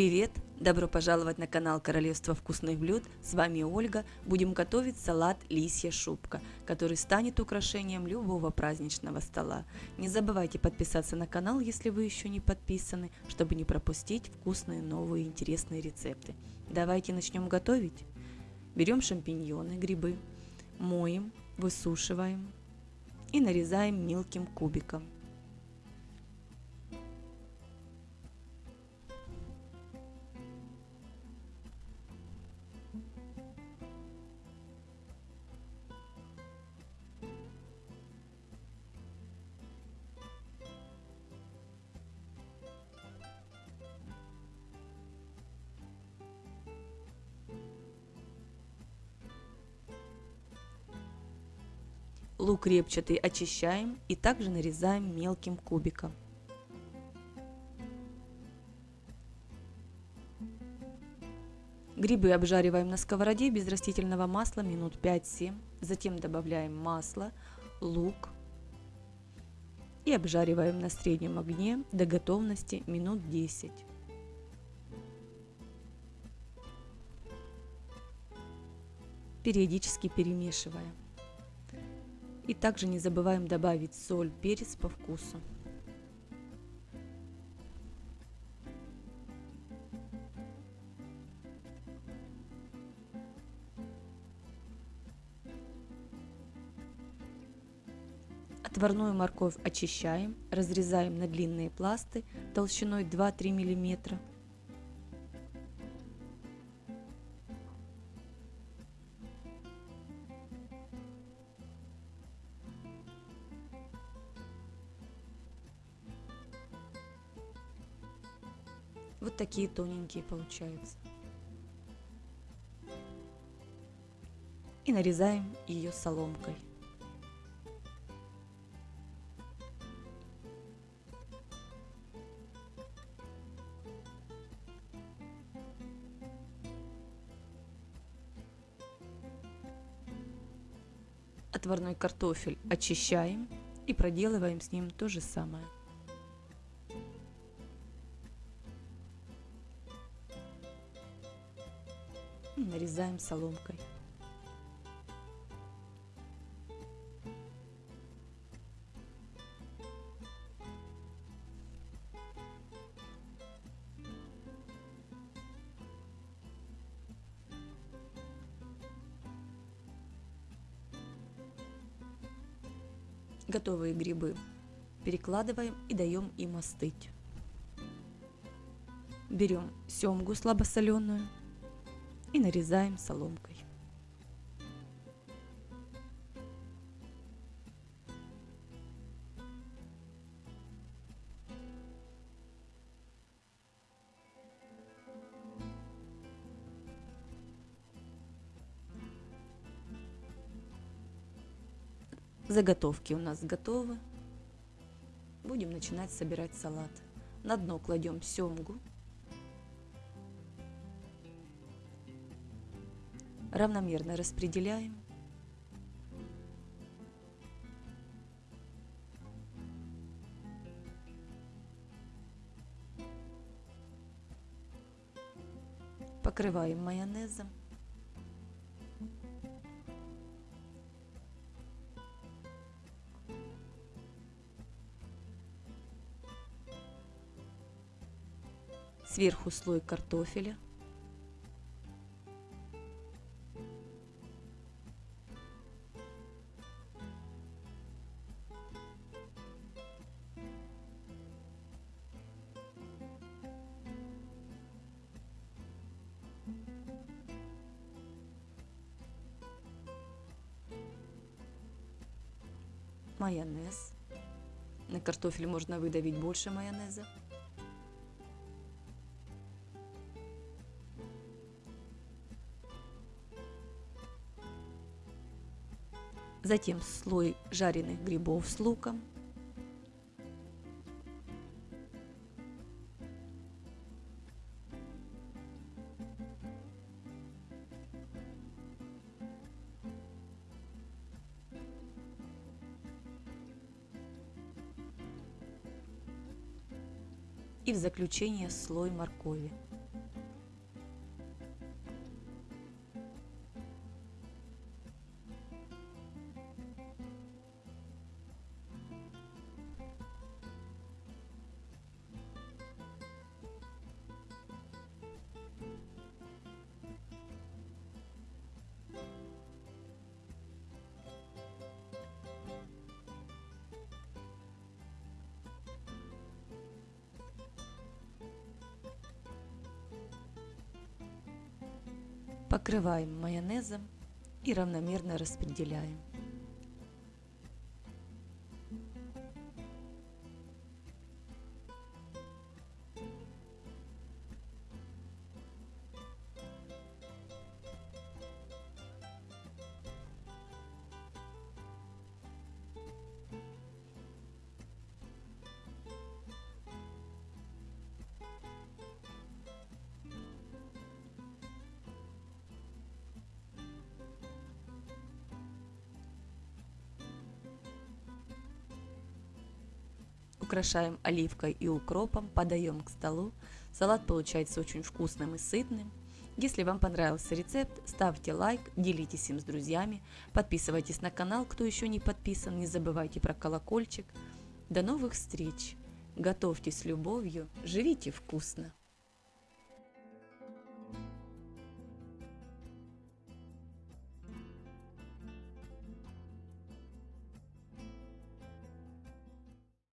Привет! Добро пожаловать на канал Королевство вкусных блюд. С вами Ольга. Будем готовить салат «Лисья шубка», который станет украшением любого праздничного стола. Не забывайте подписаться на канал, если вы еще не подписаны, чтобы не пропустить вкусные новые интересные рецепты. Давайте начнем готовить. Берем шампиньоны, грибы, моем, высушиваем и нарезаем мелким кубиком. Лук репчатый очищаем и также нарезаем мелким кубиком. Грибы обжариваем на сковороде без растительного масла минут 5-7. Затем добавляем масло, лук и обжариваем на среднем огне до готовности минут 10. Периодически перемешиваем. И также не забываем добавить соль, перец по вкусу. Отварную морковь очищаем, разрезаем на длинные пласты толщиной 2-3 миллиметра. Вот такие тоненькие получаются. И нарезаем ее соломкой. Отварной картофель очищаем и проделываем с ним то же самое. Нарезаем соломкой. Готовые грибы перекладываем и даем им остыть. Берем семгу слабосоленую и нарезаем соломкой. Заготовки у нас готовы. Будем начинать собирать салат. На дно кладем семгу, равномерно распределяем. Покрываем майонезом. Сверху слой картофеля. Майонез. На картофель можно выдавить больше майонеза. Затем слой жареных грибов с луком. И в заключение слой моркови. Покрываем майонезом и равномерно распределяем. Украшаем оливкой и укропом, подаем к столу. Салат получается очень вкусным и сытным. Если вам понравился рецепт, ставьте лайк, делитесь им с друзьями, подписывайтесь на канал, кто еще не подписан, не забывайте про колокольчик. До новых встреч! Готовьте с любовью, живите вкусно!